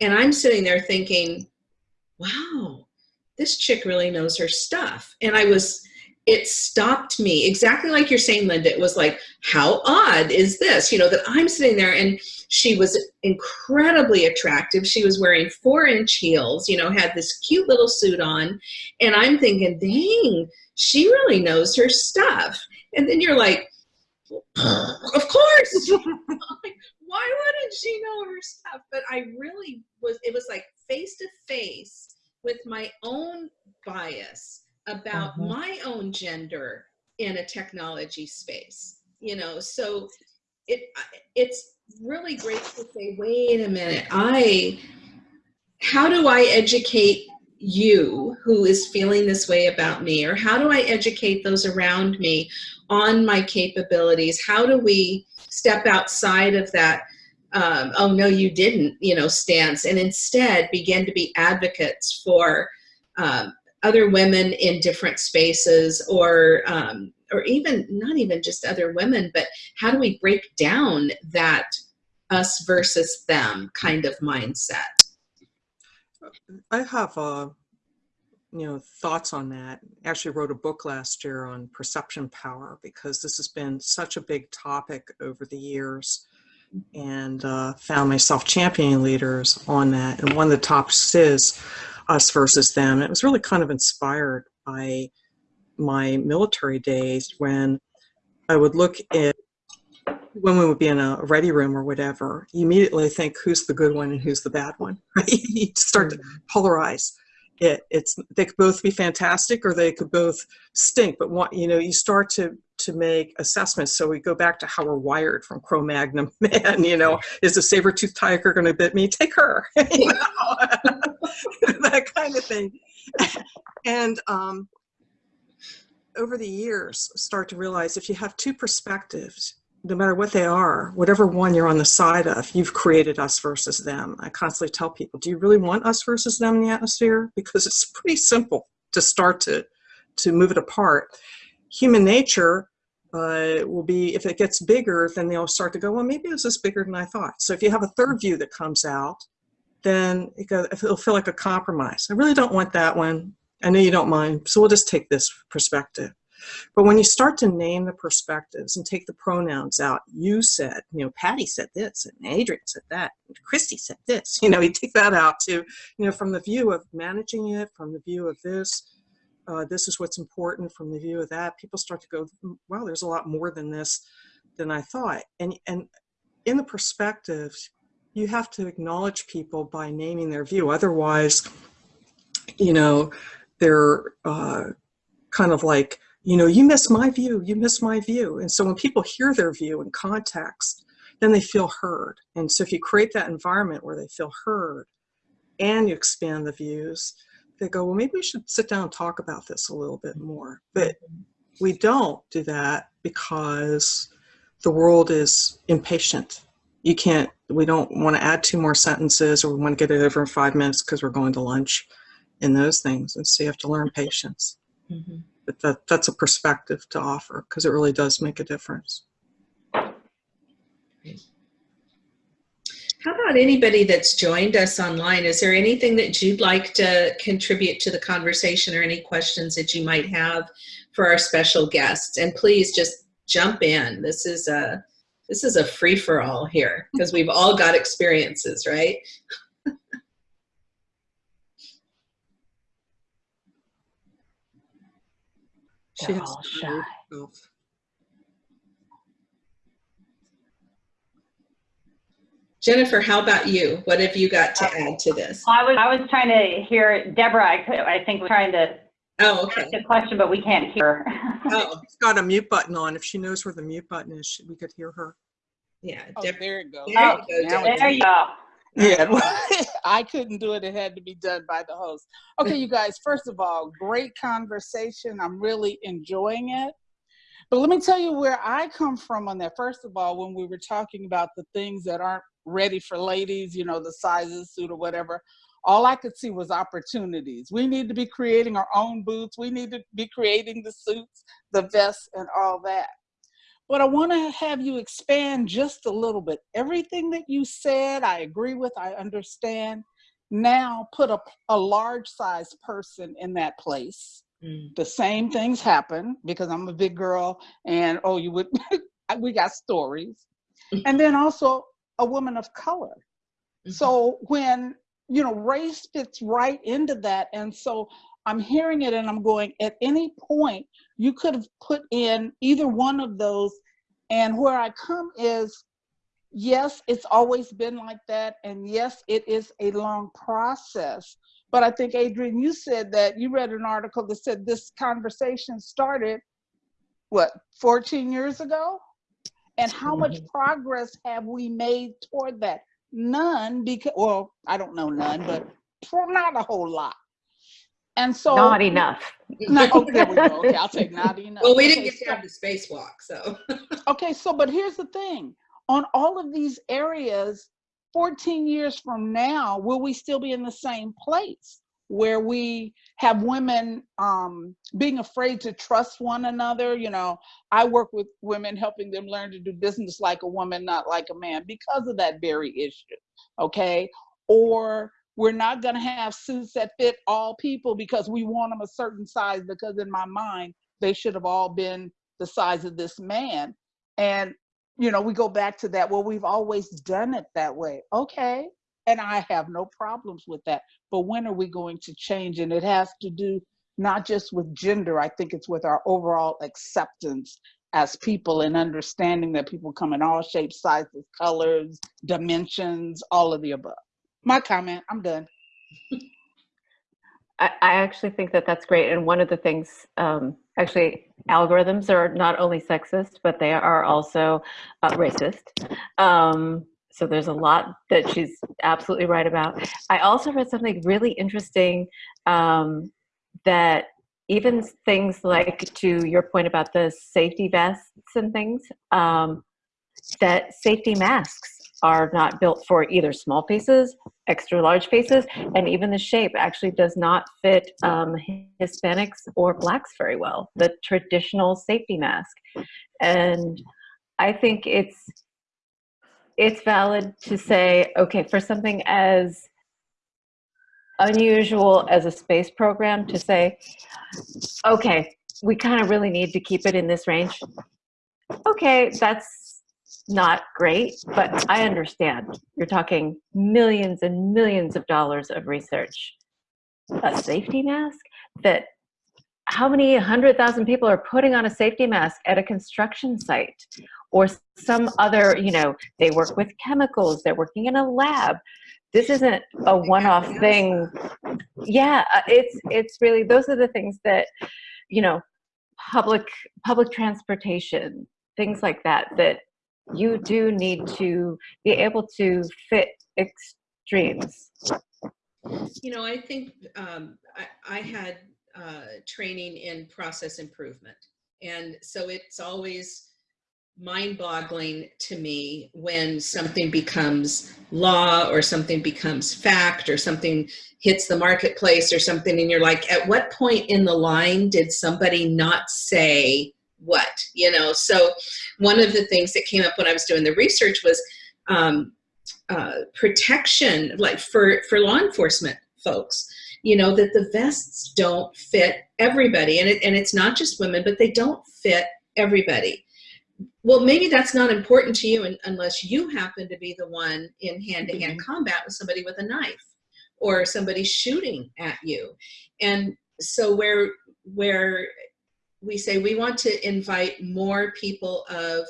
S1: And I'm sitting there thinking wow this chick really knows her stuff. And I was it stopped me exactly like you're saying linda. It was like how odd is this? You know that i'm sitting there and she was incredibly attractive. She was wearing four inch heels you know had this cute little suit on. And i'm thinking dang she really knows her stuff. And then you're like of course. Why wouldn't she know her stuff? But i really was it was like face to face with my own bias about
S3: Mhm.
S1: my own gender in a technology space you know? So it it's really great to say wait a minute. I how do i educate you who is feeling this way about me? Or how do i educate those around me on my capabilities? How do we step outside of that um, oh no you didn't you know stance and instead begin to be advocates for um, other women in different spaces or um, or even not even just other women but how do we break down that us versus them kind of mindset
S4: I have, uh, you know, thoughts on that. Actually, wrote a book last year on perception power because this has been such a big topic over the years, and uh, found myself championing leaders on that. And one of the topics is us versus them. It was really kind of inspired by my military days when I would look at when we would be in a ready room or whatever, you immediately think who's the good one and who's the bad one, right? You start to polarize. It, it's they could both be fantastic or they could both stink, but what you know, you start to to make assessments. So we go back to how we're wired from Cro-Magnon man. You know, is the saber-toothed tiger going to bit me? Take her. that kind of thing. And um, over the years, start to realize if you have two perspectives, no matter what they are, whatever one you're on the side of, you've created us versus them. I constantly tell people, do you really want us versus them in the atmosphere? Because it's pretty simple to start to, to move it apart. Human nature uh, will be, if it gets bigger, then they'll start to go, well, maybe this is bigger than I thought. So if you have a third view that comes out, then it it'll feel like a compromise. I really don't want that one. I know you don't mind, so we'll just take this perspective. But when you start to name the perspectives and take the pronouns out, you said, you know, Patty said this, and Adrienne said that, and Christy said this. You know, you take that out to, you know, from the view of managing it, from the view of this, uh, this is what's important, from the view of that. People start to go, wow, there's a lot more than this than I thought. And and in the perspectives, you have to acknowledge people by naming their view. Otherwise, you know, they're uh, kind of like you know, you miss my view, you miss my view. And so when people hear their view in context, then they feel heard. And so if you create that environment where they feel heard and you expand the views, they go, well, maybe we should sit down and talk about this a little bit more. But we don't do that because the world is impatient. You can't, we don't want to add two more sentences or we want to get it over in five minutes because we're going to lunch and those things. And so you have to learn patience. Mm -hmm but that, that's a perspective to offer because it really does make a difference.
S1: How about anybody that's joined us online? Is there anything that you'd like to contribute to the conversation or any questions that you might have for our special guests? And please just jump in. This is a this is a free for all here because we've all got experiences, right?
S2: She They're all shy.
S1: Jennifer, how about you? What have you got to uh, add to this?
S5: I was I was trying to hear Deborah. I could I think was trying to
S1: oh okay
S5: the question, but we can't hear.
S4: oh, she's got a mute button on. If she knows where the mute button is, we could hear her.
S1: Yeah,
S6: oh, there it goes.
S5: There, oh, you go, there you go.
S6: Yeah, I couldn't do it. It had to be done by the host. Okay, you guys, first of all, great conversation. I'm really enjoying it. But let me tell you where I come from on that. First of all, when we were talking about the things that aren't ready for ladies, you know, the sizes, suit or whatever, all I could see was opportunities. We need to be creating our own boots. We need to be creating the suits, the vests, and all that. But I want to have you expand just a little bit. Everything that you said, I agree with, I understand. Now put a, a large size person in that place. Mm. The same things happen because I'm a big girl and oh, you would, we got stories. and then also a woman of color. Mm -hmm. So when, you know, race fits right into that. And so I'm hearing it and I'm going, at any point, you could have put in either one of those. And where I come is, yes, it's always been like that. And yes, it is a long process. But I think, Adrienne, you said that you read an article that said this conversation started, what, 14 years ago? And how much mm-hmm. progress have we made toward that? None, because, well, I don't know none, but not a whole lot. And so
S2: not enough.
S6: Not, there we go. Okay, I'll take not enough.
S1: Well, we didn't
S6: okay,
S1: get to have the spacewalk, so.
S6: okay, so but here's the thing: on all of these areas, 14 years from now, will we still be in the same place where we have women um, being afraid to trust one another? You know, I work with women, helping them learn to do business like a woman, not like a man, because of that very issue. Okay, or we're not going to have suits that fit all people because we want them a certain size because in my mind, they should have all been the size of this man. And, you know, we go back to that, well, we've always done it that way. Okay. And I have no problems with that. But when are we going to change? And it has to do not just with gender, I think it's with our overall acceptance as people and understanding that people come in all shapes, sizes, colors, dimensions, all of the above my comment. I'm done.
S2: I, I actually think that that's great. And one of the things, um, actually, algorithms are not only sexist, but they are also uh, racist. Um, so there's a lot that she's absolutely right about. I also read something really interesting um, that even things like to your point about the safety vests and things, um, that safety masks are not built for either small faces, extra large faces, and even the shape actually does not fit um, Hispanics or blacks very well, the traditional safety mask. And I think it's it's valid to say, okay, for something as unusual as a space program to say, okay, we kind of really need to keep it in this range. Okay, that's not great, but I understand. You're talking millions and millions of dollars of research. A safety mask that how many hundred thousand people are putting on a safety mask at a construction site or some other, you know, they work with chemicals, they're working in a lab. This isn't a one-off thing. Yeah, uh, it's it's really those are the things that, you know, public public transportation, things like that that you do need to be able to fit extremes.
S1: You know, I think um, I, I had uh, training in process improvement. And so it's always mind boggling to me when something becomes law or something becomes fact or something hits the marketplace or something and you're like at what point in the line did somebody not say what you know so one of the things that came up when i was doing the research was um, uh, protection like for for law enforcement folks you know that the vests don't fit everybody and it, and it's not just women but they don't fit everybody well, maybe that's not important to you unless you happen to be the one in hand-to-hand
S4: Mm-hmm.
S1: combat with somebody with a knife or somebody shooting at you. And so where where we say we want to invite more people of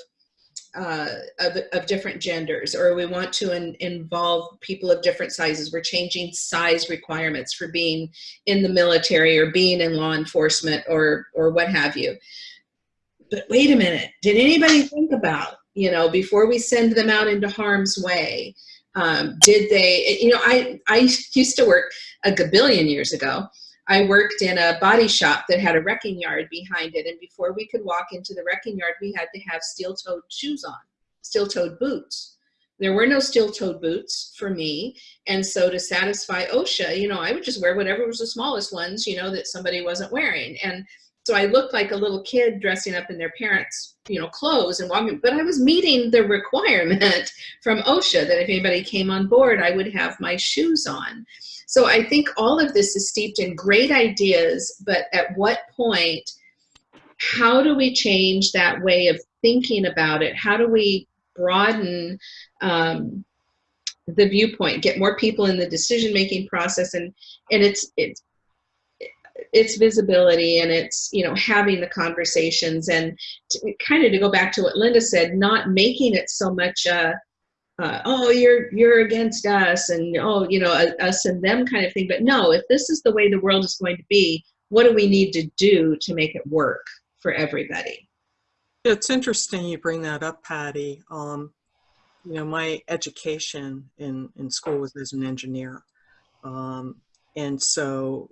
S1: uh, of, of different genders, or we want to in, involve people of different sizes. We're changing size requirements for being in the military or being in law enforcement or or what have you but wait a minute, did anybody think about, you know, before we send them out into harm's way, um, did they, you know, I, I used to work a gabillion years ago. I worked in a body shop that had a wrecking yard behind it. And before we could walk into the wrecking yard, we had to have steel-toed shoes on, steel-toed boots. There were no steel-toed boots for me. And so to satisfy OSHA, you know, I would just wear whatever was the smallest ones, you know, that somebody wasn't wearing. And so I looked like a little kid dressing up in their parents' you know, clothes and walking, but I was meeting the requirement from OSHA that if anybody came on board, I would have my shoes on. So I think all of this is steeped in great ideas, but at what point, how do we change that way of thinking about it? How do we broaden um, the viewpoint, get more people in the decision-making process? And, and it's, it's, it's visibility and it's you know having the conversations and to, kind of to go back to what Linda said, not making it so much uh, uh, oh you're you're against us and oh you know us and them kind of thing. But no, if this is the way the world is going to be, what do we need to do to make it work for everybody?
S4: It's interesting you bring that up, Patty. Um, you know, my education in, in school was as an engineer. Um, and so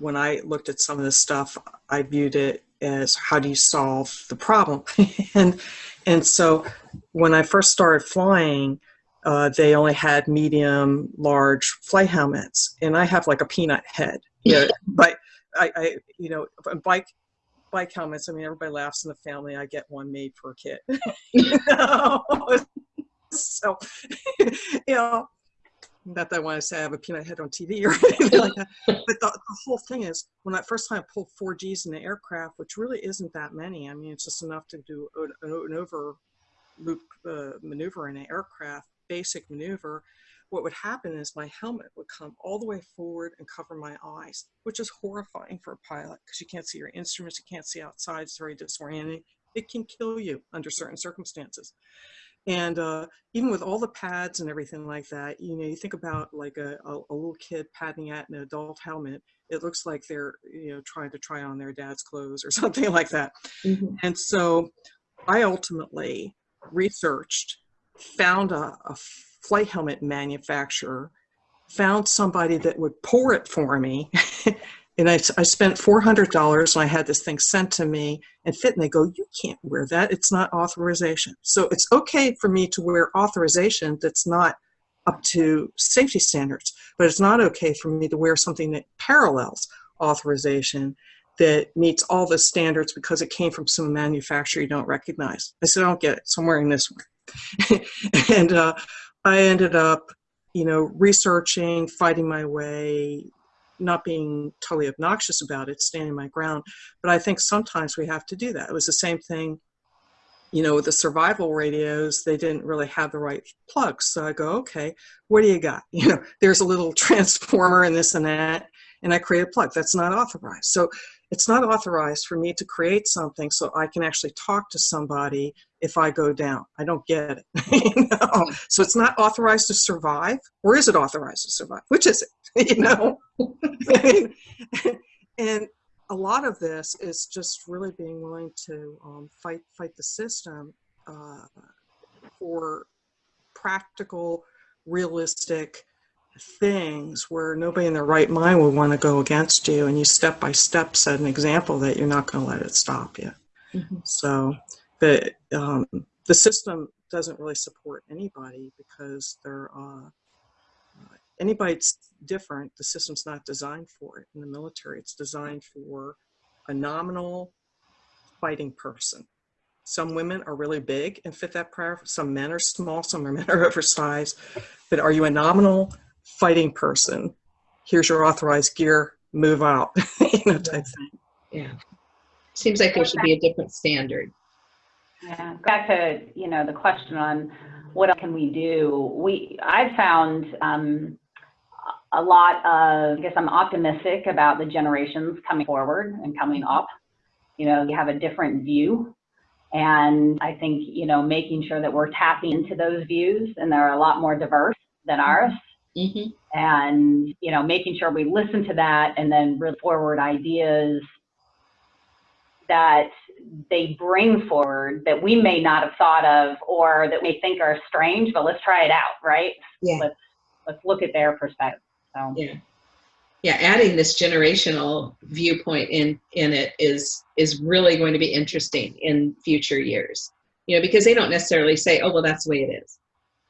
S4: when I looked at some of this stuff, I viewed it as how do you solve the problem? and and so when I first started flying, uh, they only had medium, large flight helmets, and I have like a peanut head. You know, but I, I, you know, bike bike helmets. I mean, everybody laughs in the family. I get one made for a kid. so, you know, not that I want to say I have a peanut head on TV or anything like that. But the, the, whole thing is, when I first time I pulled 4Gs in the aircraft, which really isn't that many. I mean, it's just enough to do an, an over loop uh, maneuver in an aircraft, basic maneuver. What would happen is my helmet would come all the way forward and cover my eyes, which is horrifying for a pilot because you can't see your instruments, you can't see outside. It's very disorienting. It can kill you under certain circumstances. And uh, even with all the pads and everything like that, you know, you think about like a, a, a, little kid padding at an adult helmet, it looks like they're, you know, trying to try on their dad's clothes or something like that. Mm-hmm. And so I ultimately researched, found a, a flight helmet manufacturer, found somebody that would pour it for me and I, I spent $400 and I had this thing sent to me and fit and they go, you can't wear that. It's not authorization. So it's okay for me to wear authorization that's not up to safety standards, but it's not okay for me to wear something that parallels authorization that meets all the standards because it came from some manufacturer you don't recognize. I said, I don't get it, so I'm wearing this one. and uh, I ended up, you know, researching, fighting my way, not being totally obnoxious about it, standing my ground. But I think sometimes we have to do that. It was the same thing, you know, with the survival radios, they didn't really have the right plugs. So I go, okay, what do you got? You know, there's a little transformer and this and that, and I create a plug. That's not authorized. So it's not authorized for me to create something so I can actually talk to somebody if I go down. I don't get it. you know? So it's not authorized to survive, or is it authorized to survive? Which is it? you know? and a lot of this is just really being willing to um, fight fight the system uh, for practical, realistic things where nobody in their right mind would want to go against you and you step by step set an example that you're not going to let it stop you.
S1: Mhm.
S4: so the um, the system doesn't really support anybody because they're uh, uh, anybody's different the system's not designed for it. In the military it's designed for a nominal fighting person. Some women are really big and fit that prayer some men are small some men are oversized but are you a nominal fighting person here's your authorized gear move out you know type thing
S1: Yeah. Seems like there should be a different standard.
S5: Yeah, back to, you know, the question on what can we do? We, I've found um, a lot of, I guess I'm optimistic about the generations coming forward and coming up. You know, you have a different view. And I think, you know, making sure that we're tapping into those views and they're a lot more diverse than ours.
S1: Mhm.
S5: And, you know, making sure we listen to that and then bring forward ideas that they bring forward that we may not have thought of or that we think are strange, but let's try it out, right?
S1: Yeah.
S5: Let's let's look at their perspective. So
S1: Yeah. Yeah, adding this generational viewpoint in in it is is really going to be interesting in future years. You know, because they don't necessarily say, "Oh, well, that's the way it is."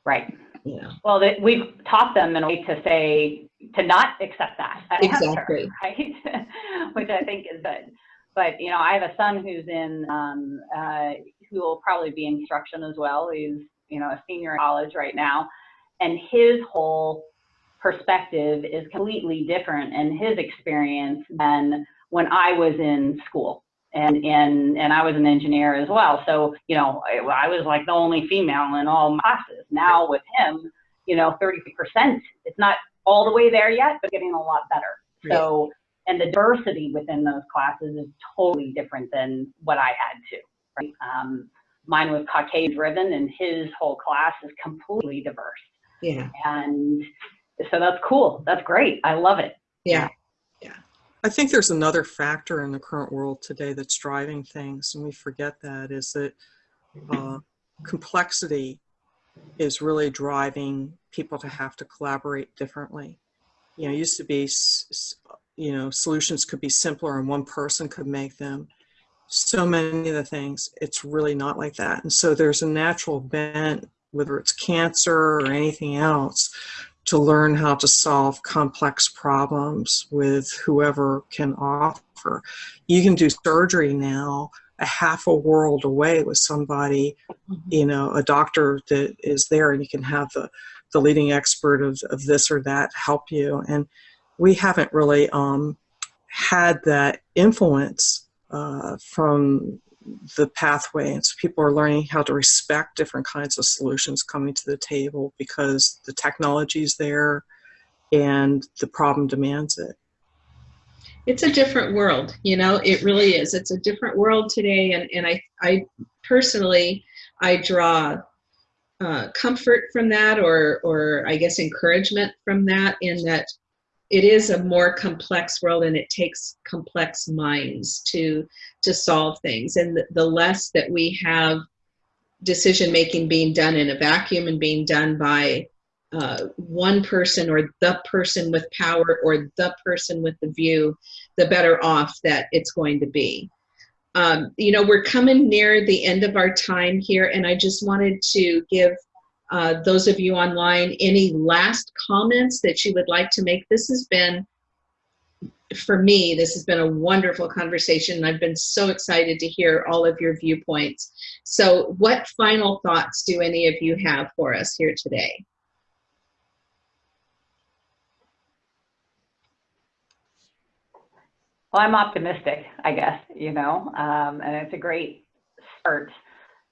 S5: right.
S1: You know.
S5: Well, that we've taught them in a way to say to not accept that answer,
S1: Exactly.
S5: right? Which I think is good. But you know, I have a son who's in um, uh, who will probably be instruction as well. He's you know a senior in college right now, and his whole perspective is completely different in his experience than when I was in school. And, and, and I was an engineer as well. So, you know, I, I was like the only female in all my classes. Now with him, you know, 30%, it's not all the way there yet, but getting a lot better. So, and the diversity within those classes is totally different than what I had to, right? Um, mine was Caucasian driven and his whole class is completely diverse.
S1: Yeah.
S5: And so that's cool. That's great. I love it.
S1: Yeah.
S4: I think there's another factor in the current world today that's driving things, and we forget that, is that uh, complexity is really driving people to have to collaborate differently. You know, used to be, you know, solutions could be simpler and one person could make them. So many of the things, it's really not like that. And so there's a natural bent, whether it's cancer or anything else, to learn how to solve complex problems with whoever can offer. You can do surgery now a half a world away with somebody, you know, a doctor that is there and you can have the, the leading expert of, of this or that help you. And we haven't really um, had that influence uh, from the pathway. And so people are learning how to respect different kinds of solutions coming to the table because the technology is there and the problem demands it.
S1: it's a different world you know it really is it's a different world today and, and i i personally i draw uh, comfort from that or or i guess encouragement from that in that it is a more complex world and it takes complex minds to to solve things and the, the less that we have decision making being done in a vacuum and being done by uh, one person or the person with power or the person with the view the better off that it's going to be. Um, you know, we're coming near the end of our time here, and I just wanted to give uh, those of you online any last comments that you would like to make. This has been, for me, this has been a wonderful conversation. I've been so excited to hear all of your viewpoints. So, what final thoughts do any of you have for us here today?
S5: Well, I'm optimistic, I guess, you know, um, and it's a great start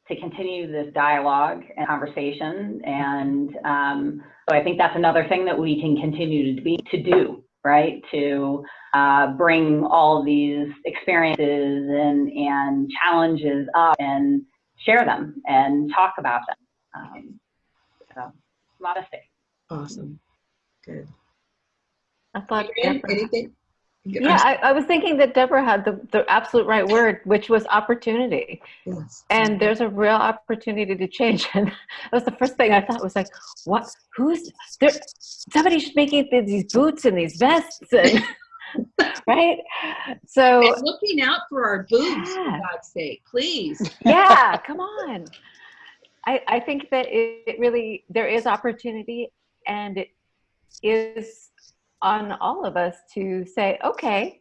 S5: to continue this dialogue and conversation. And um, so I think that's another thing that we can continue to be to do, right? To uh, bring all these experiences and and challenges up and share them and talk about them. Um, so I'm optimistic.
S1: Awesome. Good.
S2: I thought
S1: Adrienne, anything?
S2: Yeah, I, I was thinking that Deborah had the, the absolute right word, which was opportunity.
S1: Yes.
S2: And there's a real opportunity to change. And that was the first thing I thought was like, what, who's, there, somebody's making th- these boots and these vests and, right? So,
S1: And looking out for our boobs, for God's sake, please.
S2: yeah, come on. I, I think that it, it really, there is opportunity and it is on all of us to say, okay,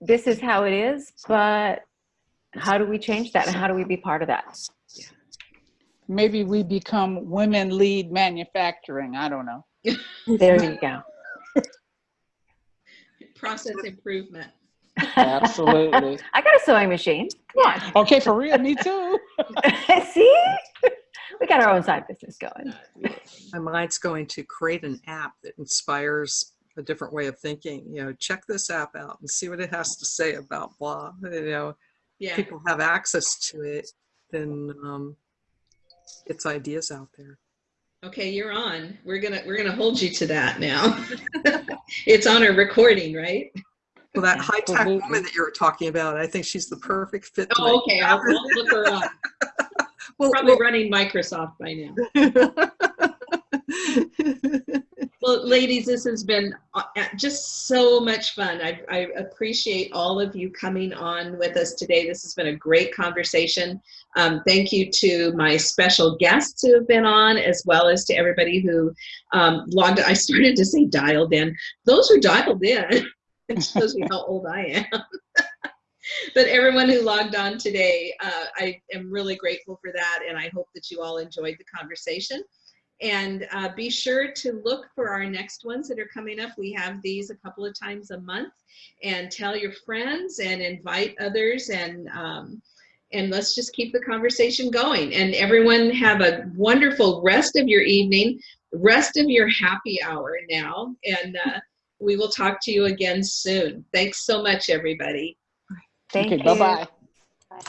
S2: this is how it is, but how do we change that and how do we be part of that?
S6: Maybe we become women lead manufacturing. I don't know.
S2: There you go.
S1: Process improvement.
S6: Absolutely.
S2: I got a sewing machine. Come on.
S6: Okay, for real, me too.
S2: See? We got our own side business going.
S4: My mind's going to create an app that inspires a different way of thinking. You know, check this app out and see what it has to say about blah. You know,
S1: Yeah.
S4: people have access to it, then um, it's ideas out there.
S1: Okay, you're on. We're gonna we're gonna hold you to that now. it's on a recording, right?
S4: Well, that high tech
S6: Absolutely.
S4: woman that you were talking about, I think she's the perfect fit.
S1: Oh, okay.
S4: it
S1: I'll,
S4: happen.
S1: I'll look her up.
S4: Well,
S1: Probably running Microsoft by now.
S4: well-
S1: Well, ladies, this has been uh, just so much fun. I, I appreciate all of you coming on with us today. This has been a great conversation. Um, thank you to my special guests who have been on, as well as to everybody who um, logged. I started to say dialed in. Those who dialed in. It shows me how old I am. but everyone who logged on today, uh, I am really grateful for that, and I hope that you all enjoyed the conversation. And uh, be sure to look for our next ones that are coming up. We have these a couple of times a month. And tell your friends and invite others and um, and let's just keep the conversation going. And everyone have a wonderful rest of your evening, rest of your happy hour now. And uh, we will talk to you again soon. Thanks so much, everybody.
S2: Thank
S6: okay,
S2: you.
S6: bye bye.
S5: Bye.